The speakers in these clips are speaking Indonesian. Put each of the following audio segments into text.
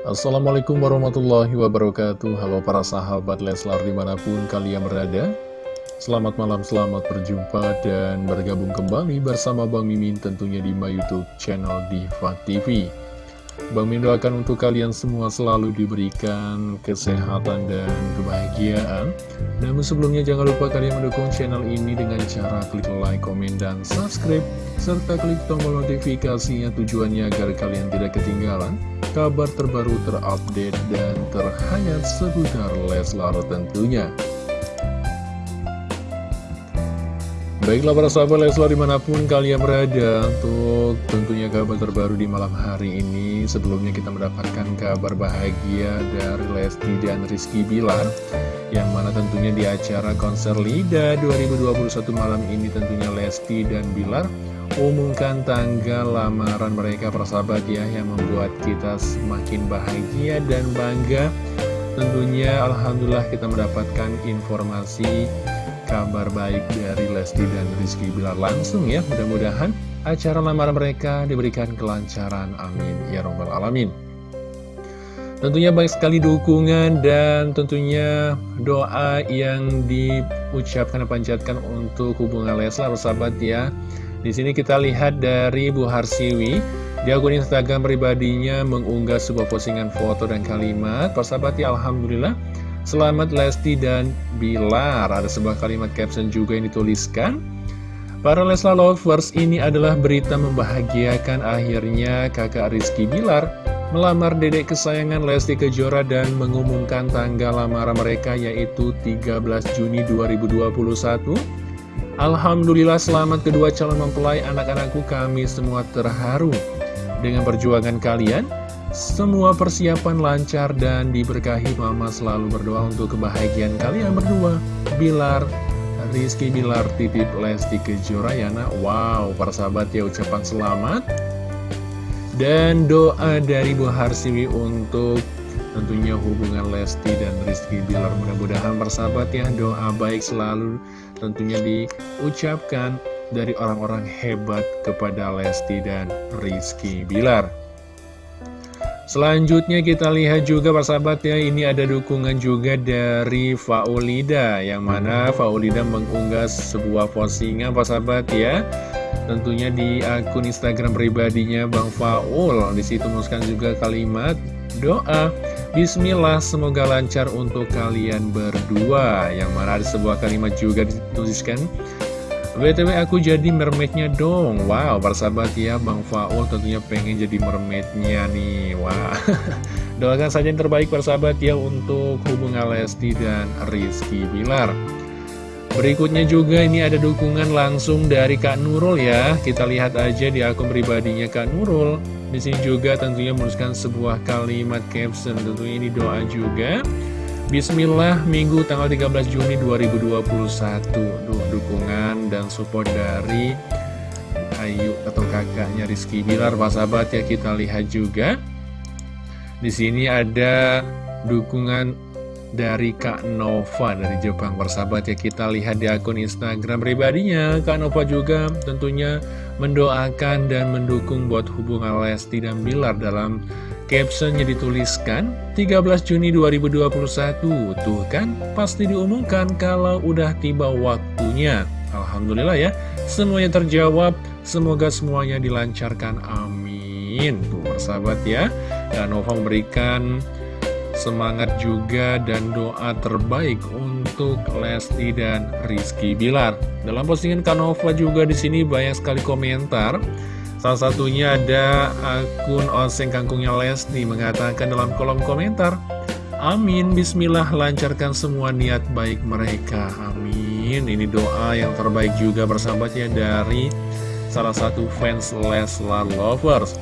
Assalamualaikum warahmatullahi wabarakatuh. Halo para sahabat Leslar di mana pun kalian berada. Selamat malam, selamat berjumpa dan bergabung kembali bersama Bang Mimin tentunya di my youtube channel Diva TV Bang Mimin doakan untuk kalian semua selalu diberikan kesehatan dan kebahagiaan. Namun sebelumnya jangan lupa kalian mendukung channel ini dengan cara klik like, komen, dan subscribe serta klik tombol notifikasinya tujuannya agar kalian tidak ketinggalan kabar terbaru terupdate dan terhangat seputar Leslar tentunya. Baiklah para sahabat Leslar di mana pun kalian berada Untuk tentunya kabar terbaru di malam hari ini Sebelumnya kita mendapatkan kabar bahagia dari Lesti dan Rizky Bilar Yang mana tentunya di acara konser LIDA 2021 malam ini tentunya Lesti dan Bilar Umumkan tanggal lamaran mereka para sahabat ya Yang membuat kita semakin bahagia dan bangga. Tentunya Alhamdulillah kita mendapatkan informasi kabar baik dari Lesti dan Rizky Bilar langsung ya. Mudah-mudahan acara lamaran mereka diberikan kelancaran. Amin. Ya Robbal Alamin Tentunya baik sekali dukungan dan tentunya doa yang diucapkan dan panjatkan untuk hubungan Leslar sahabat ya. Di sini kita lihat dari Bu Harsiwi. Di akun Instagram pribadinya mengunggah sebuah postingan foto dan kalimat Persahabat ya Alhamdulillah. Selamat Lesti dan Bilar. Ada sebuah kalimat caption juga yang dituliskan. Para Leslar Lovers ini adalah berita membahagiakan akhirnya kakak Rizky Bilar Melamar dedek kesayangan Lesti Kejora dan mengumumkan tanggal lamaran mereka yaitu 13 Juni 2021 Alhamdulillah selamat kedua calon mempelai anak-anakku kami semua terharu. Dengan perjuangan kalian semua persiapan lancar dan diberkahi. Mama selalu berdoa untuk kebahagiaan kalian berdua. Bilar, Rizky Bilar titip Lesti Kejora Yana. Wow, para sahabat ya ucapan selamat Dan doa dari Bu Harsiwi untuk tentunya hubungan Lesti dan Rizky Bilar. Mudah-mudahan persahabat ya doa baik selalu tentunya diucapkan dari orang-orang hebat kepada Lesti dan Rizky Bilar Selanjutnya kita lihat juga persahabat ya ini ada dukungan juga dari Faulida yang mana Faulida mengunggah sebuah postingan persahabat ya. Tentunya di akun Instagram pribadinya Bang Faul. Di situ menuliskan juga kalimat doa. Bismillah semoga lancar untuk kalian berdua. Yang mana ada sebuah kalimat juga dituliskan BTW aku jadi mermaidnya dong. Wow persahabat ya Bang Faul tentunya pengen jadi mermaidnya nih. Wah. Doakan saja yang terbaik persahabat ya Untuk hubungan Lesti dan Rizky Bilar. Berikutnya juga ini ada dukungan langsung dari Kak Nurul ya. Kita lihat aja di akun pribadinya Kak Nurul. Di sini juga tentunya menuliskan sebuah kalimat caption. Tentunya ini doa juga Bismillah Minggu tanggal 13 Juni 2021 Duh, dukungan dan support dari Ayu atau kakaknya Rizky Bilar Pak sahabat ya kita lihat juga. Di sini ada dukungan dari Kak Nova dari Jepang persahabat ya kita lihat di akun Instagram pribadinya. Kak Nova juga tentunya mendoakan dan mendukung buat hubungan Lesti dan Bilar dalam Captionnya dituliskan 13 Juni 2021 Tuh kan? Pasti diumumkan kalau udah tiba waktunya. Alhamdulillah ya Semuanya terjawab. Semoga semuanya dilancarkan Amin. Tuh persahabat ya. Dan Nova memberikan semangat juga dan doa terbaik untuk Lesti dan Rizky Bilar. Dalam postingan Kanova juga di sini banyak sekali komentar Salah satunya ada akun Oseng Kangkungnya Lesti mengatakan dalam kolom komentar Amin, Bismillah lancarkan semua niat baik mereka. Amin. Ini doa yang terbaik juga bersahabatnya dari salah satu fans Leslar Lovers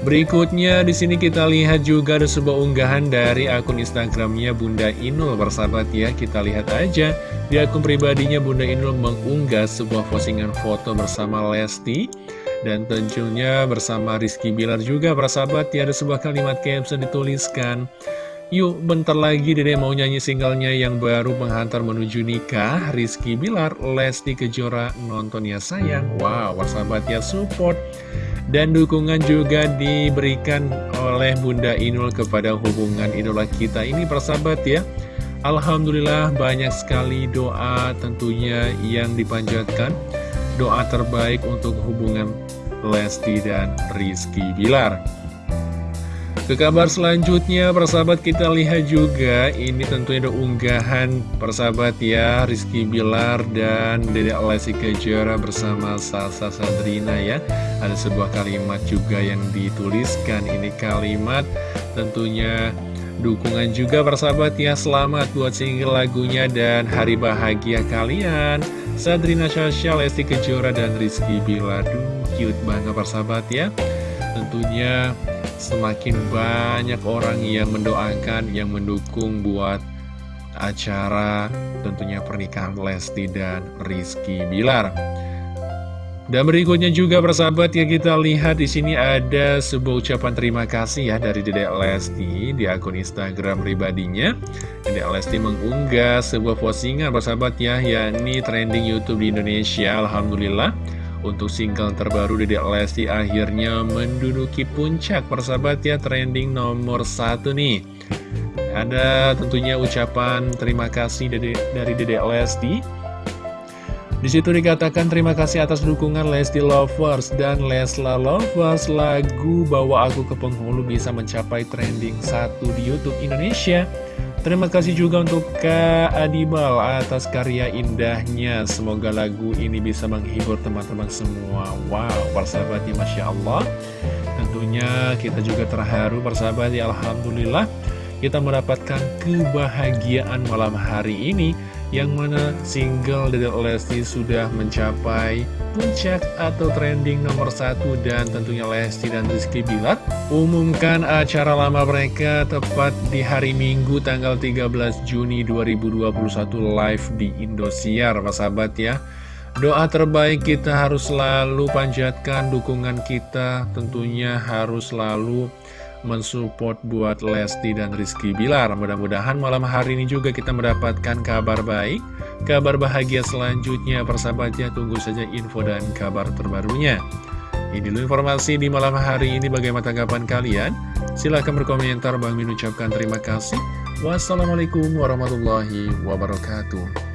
Berikutnya di sini kita lihat juga ada sebuah unggahan dari akun Instagramnya Bunda Inul bersahabat ya. Kita lihat aja. Di akun pribadinya Bunda Inul mengunggah sebuah postingan foto bersama Lesti dan tentunya bersama Rizky Bilar juga persahabat ya. Ada sebuah kalimat caption dituliskan Yuk bentar lagi dede mau nyanyi singlenya yang baru menghantar menuju nikah. Rizky Bilar, Lesti Kejora nonton ya sayang. Wow persahabat ya support dan dukungan juga diberikan oleh Bunda Inul kepada hubungan idola kita ini persahabat ya. Alhamdulillah banyak sekali doa tentunya yang dipanjatkan. Doa terbaik untuk hubungan Lesti dan Rizky Bilar ke kabar selanjutnya, persahabat kita lihat juga, ini tentunya ada unggahan persahabat ya, Rizky Bilar dan Dede Lesti Kejora bersama Salsa Sandrina ya. Ada sebuah kalimat juga yang dituliskan, ini kalimat tentunya dukungan juga persahabat ya, selamat buat single lagunya dan hari bahagia kalian. Sandrina Sasha, Lesti Kejora, dan Rizky Bilar, duh cute banget persahabat ya. Tentunya semakin banyak orang yang mendoakan, yang mendukung buat acara tentunya pernikahan Lesti dan Rizky Bilar. Dan berikutnya juga persahabat ya kita lihat di sini ada sebuah ucapan terima kasih ya dari Dedek Lesti di akun Instagram pribadinya. Dedek Lesti mengunggah sebuah postingan persahabat ya yakni trending YouTube di Indonesia. Alhamdulillah. Untuk single terbaru Dedek Lesti akhirnya menduduki puncak persahabat ya trending nomor satu nih. Ada tentunya ucapan terima kasih dari, dari Dedek Lesti. Di situ dikatakan terima kasih atas dukungan Lesti Lovers dan Lesla Lovers. Lagu Bawa Aku ke Penghulu bisa mencapai trending satu di Youtube Indonesia Terima kasih juga untuk Kak Adibal atas karya indahnya. Semoga lagu ini bisa menghibur teman-teman semua. Wow, persahabatnya Masya Allah. Tentunya kita juga terharu persahabat ya Alhamdulillah. Kita mendapatkan kebahagiaan malam hari ini yang mana single dari Lesti sudah mencapai puncak atau trending nomor satu dan tentunya Lesti dan Rizky Bilat umumkan acara lama mereka tepat di hari Minggu tanggal 13 Juni 2021 live di Indosiar Pak sahabat ya. Doa terbaik kita harus selalu panjatkan dukungan kita tentunya harus selalu mensupport buat Lesti dan Rizky Bilar. Mudah-mudahan malam hari ini juga kita mendapatkan kabar baik, kabar bahagia selanjutnya. Persahabatnya tunggu saja info dan kabar terbarunya. Ini dulu informasi di malam hari ini bagaimana tanggapan kalian? Silahkan berkomentar, Bang Min ucapkan terima kasih. Wassalamualaikum warahmatullahi wabarakatuh.